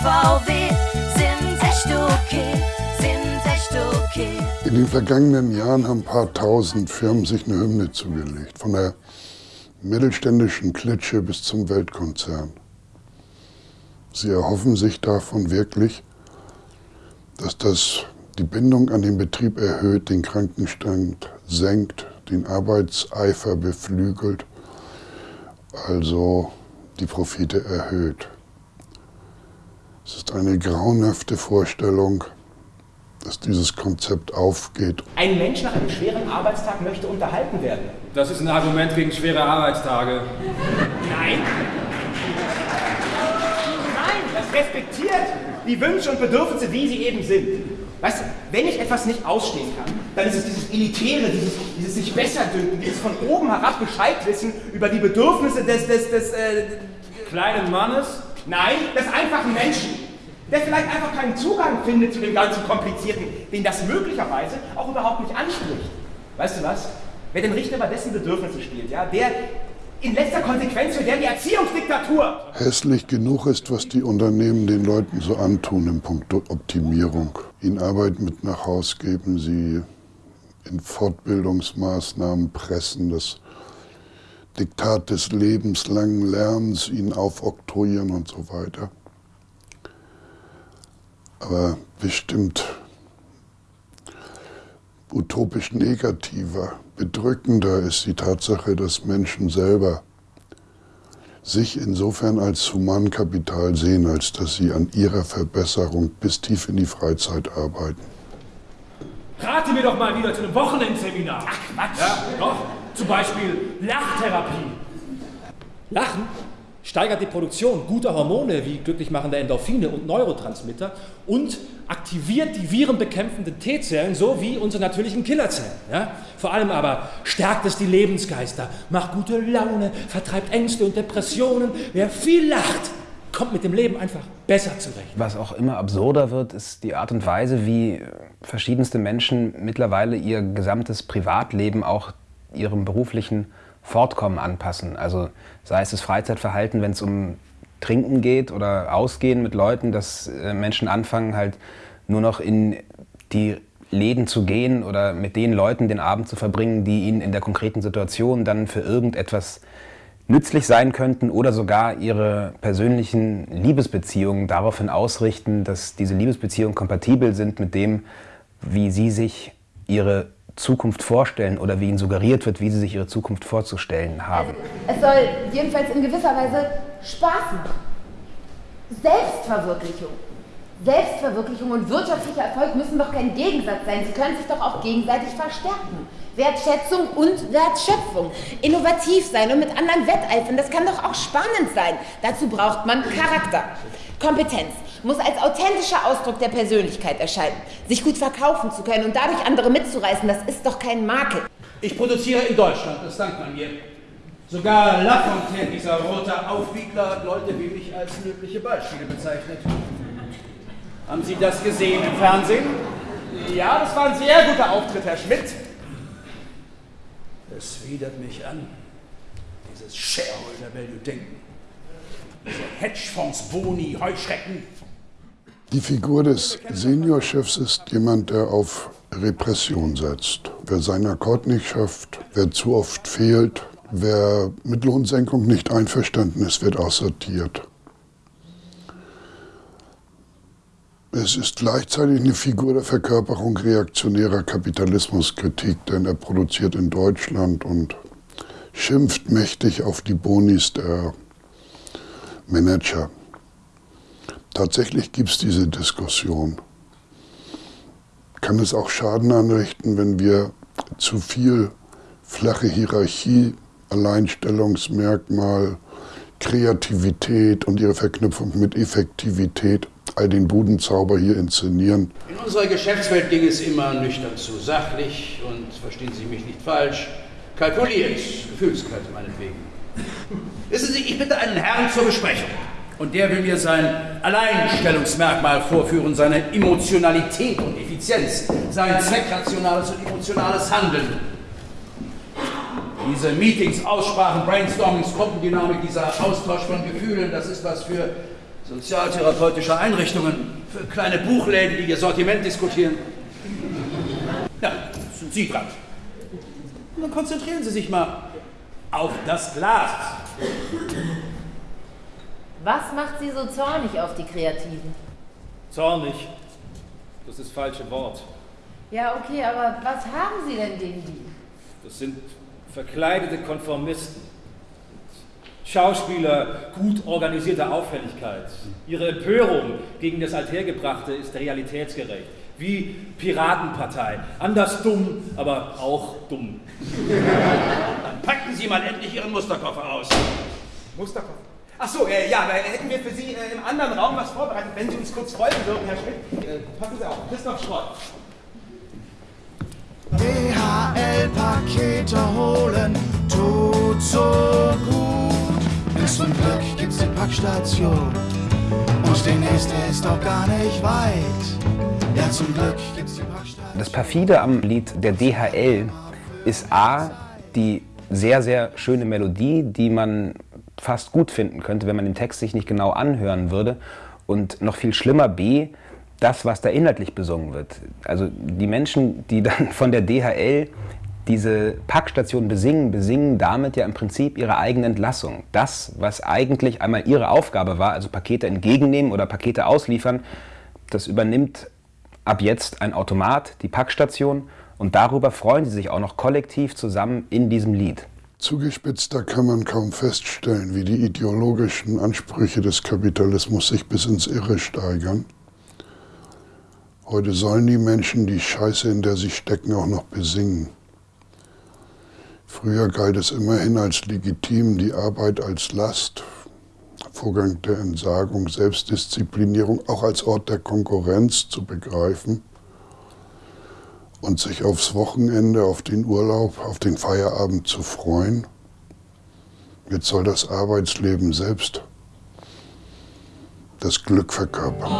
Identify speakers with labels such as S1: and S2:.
S1: VW sind echt okay, sind echt okay.
S2: In den vergangenen Jahren haben ein paar tausend Firmen sich eine Hymne zugelegt. Von der mittelständischen Klitsche bis zum Weltkonzern. Sie erhoffen sich davon wirklich, dass das die Bindung an den Betrieb erhöht, den Krankenstand senkt, den Arbeitseifer beflügelt, also die Profite erhöht. Es ist eine grauenhafte Vorstellung, dass dieses Konzept aufgeht.
S3: Ein Mensch nach einem schweren Arbeitstag möchte unterhalten werden.
S4: Das ist ein Argument gegen schwere Arbeitstage.
S3: Nein. Nein, das respektiert die Wünsche und Bedürfnisse, wie sie eben sind. Weißt du, wenn ich etwas nicht ausstehen kann, dann ist es dieses Elitäre, dieses, dieses sich besser dünken, dieses von oben herab Bescheid wissen über die Bedürfnisse des, des, des äh,
S4: Kleinen Mannes?
S3: Nein, des einfachen Menschen, der vielleicht einfach keinen Zugang findet zu dem ganzen Komplizierten, den das möglicherweise auch überhaupt nicht anspricht. Weißt du was? Wer den Richter über dessen Bedürfnisse spielt, ja, der in letzter Konsequenz für der die Erziehungsdiktatur.
S2: Hässlich genug ist, was die Unternehmen den Leuten so antun im Punkt Optimierung. Ihnen Arbeit mit nach Haus geben, sie in Fortbildungsmaßnahmen pressen, das Diktat des lebenslangen Lernens ihnen aufoktroyieren und so weiter. Aber bestimmt utopisch negativer, bedrückender ist die Tatsache, dass Menschen selber sich insofern als Humankapital sehen, als dass sie an ihrer Verbesserung bis tief in die Freizeit arbeiten.
S4: Rate mir doch mal wieder zu einem Wochenendseminar.
S3: Ach Quatsch.
S4: Ja, doch. Zum Beispiel Lachtherapie.
S5: Lachen steigert die Produktion guter Hormone wie glücklichmachende Endorphine und Neurotransmitter und aktiviert die virenbekämpfenden T-Zellen sowie unsere natürlichen Killerzellen. Ja? Vor allem aber stärkt es die Lebensgeister, macht gute Laune, vertreibt Ängste und Depressionen. Wer viel lacht, kommt mit dem Leben einfach besser zurecht.
S6: Was auch immer absurder wird, ist die Art und Weise, wie verschiedenste Menschen mittlerweile ihr gesamtes Privatleben auch ihrem beruflichen Fortkommen anpassen. Also sei es das Freizeitverhalten, wenn es um Trinken geht oder Ausgehen mit Leuten, dass äh, Menschen anfangen halt nur noch in die Läden zu gehen oder mit den Leuten den Abend zu verbringen, die ihnen in der konkreten Situation dann für irgendetwas nützlich sein könnten oder sogar ihre persönlichen Liebesbeziehungen daraufhin ausrichten, dass diese Liebesbeziehungen kompatibel sind mit dem, wie sie sich ihre Zukunft vorstellen oder wie ihnen suggeriert wird, wie sie sich ihre Zukunft vorzustellen haben.
S7: Es soll jedenfalls in gewisser Weise Spaß machen. Selbstverwirklichung. Selbstverwirklichung und wirtschaftlicher Erfolg müssen doch kein Gegensatz sein. Sie können sich doch auch gegenseitig verstärken. Wertschätzung und Wertschöpfung. Innovativ sein und mit anderen wetteifern, das kann doch auch spannend sein. Dazu braucht man Charakter. Kompetenz muss als authentischer Ausdruck der Persönlichkeit erscheinen. Sich gut verkaufen zu können und dadurch andere mitzureißen, das ist doch kein Makel.
S8: Ich produziere in Deutschland, das dankt man mir. Sogar Lafontaine, dieser rote Aufwiegler, hat Leute wie mich als löbliche Beispiele bezeichnet. Haben Sie das gesehen im Fernsehen?
S3: Ja, das war ein sehr guter Auftritt, Herr Schmidt.
S8: Es widert mich an, dieses Shareholder-Value-Denken. Hedgefonds, Boni, Heuschrecken.
S2: Die Figur des Seniorchefs ist jemand, der auf Repression setzt. Wer seinen Akkord nicht schafft, wer zu oft fehlt, wer mit Lohnsenkung nicht einverstanden ist, wird aussortiert. Es ist gleichzeitig eine Figur der Verkörperung reaktionärer Kapitalismuskritik, denn er produziert in Deutschland und schimpft mächtig auf die Bonis der Manager. Tatsächlich gibt es diese Diskussion. Kann es auch Schaden anrichten, wenn wir zu viel flache Hierarchie, Alleinstellungsmerkmal, Kreativität und ihre Verknüpfung mit Effektivität all den Budenzauber hier inszenieren.
S8: In unserer Geschäftswelt ging es immer nüchtern zu, sachlich und, verstehen Sie mich nicht falsch, kalkuliert, gefühlskalt meinetwegen. Wissen Sie, ich bitte einen Herrn zur Besprechung. Und der will mir sein Alleinstellungsmerkmal vorführen, seine Emotionalität und Effizienz, sein zweckrationales und emotionales Handeln. Diese Meetings, Aussprachen, Brainstormings, Gruppendynamik, dieser Austausch von Gefühlen, das ist was für sozialtherapeutische Einrichtungen, für kleine Buchläden, die ihr Sortiment diskutieren. Ja, sind Sie dran. Und dann konzentrieren Sie sich mal auf das Glas.
S7: Was macht Sie so zornig auf die Kreativen?
S5: Zornig. Das ist das falsche Wort.
S7: Ja, okay, aber was haben Sie denn gegen die?
S5: Das sind verkleidete Konformisten. Schauspieler gut organisierter Auffälligkeit. Ihre Empörung gegen das Althergebrachte ist realitätsgerecht. Wie Piratenpartei. Anders dumm, aber auch dumm.
S8: Dann packen Sie mal endlich Ihren Musterkoffer aus.
S3: Musterkopf. Ach so, äh, ja, da hätten wir für Sie äh, im anderen Raum was vorbereitet, wenn Sie uns kurz folgen würden, Herr Schmidt. Äh, passen Sie auf, Christoph Schrott.
S9: DHL-Pakete holen tut so gut. Denn zum Glück gibt's die Packstation und die nächste ist doch gar nicht weit. Ja, zum Glück gibt's die Packstation.
S6: Das perfide am Lied der DHL ist A, die sehr, sehr schöne Melodie, die man fast gut finden könnte, wenn man den Text sich nicht genau anhören würde. Und noch viel schlimmer B, das, was da inhaltlich besungen wird. Also die Menschen, die dann von der DHL diese Packstation besingen, besingen damit ja im Prinzip ihre eigene Entlassung. Das, was eigentlich einmal ihre Aufgabe war, also Pakete entgegennehmen oder Pakete ausliefern, das übernimmt ab jetzt ein Automat, die Packstation, und darüber freuen sie sich auch noch kollektiv zusammen in diesem Lied.
S2: Zugespitzter kann man kaum feststellen, wie die ideologischen Ansprüche des Kapitalismus sich bis ins Irre steigern. Heute sollen die Menschen die Scheiße, in der sie stecken, auch noch besingen. Früher galt es immerhin als legitim, die Arbeit als Last, Vorgang der Entsagung, Selbstdisziplinierung auch als Ort der Konkurrenz zu begreifen und sich aufs Wochenende, auf den Urlaub, auf den Feierabend zu freuen. Jetzt soll das Arbeitsleben selbst das Glück verkörpern.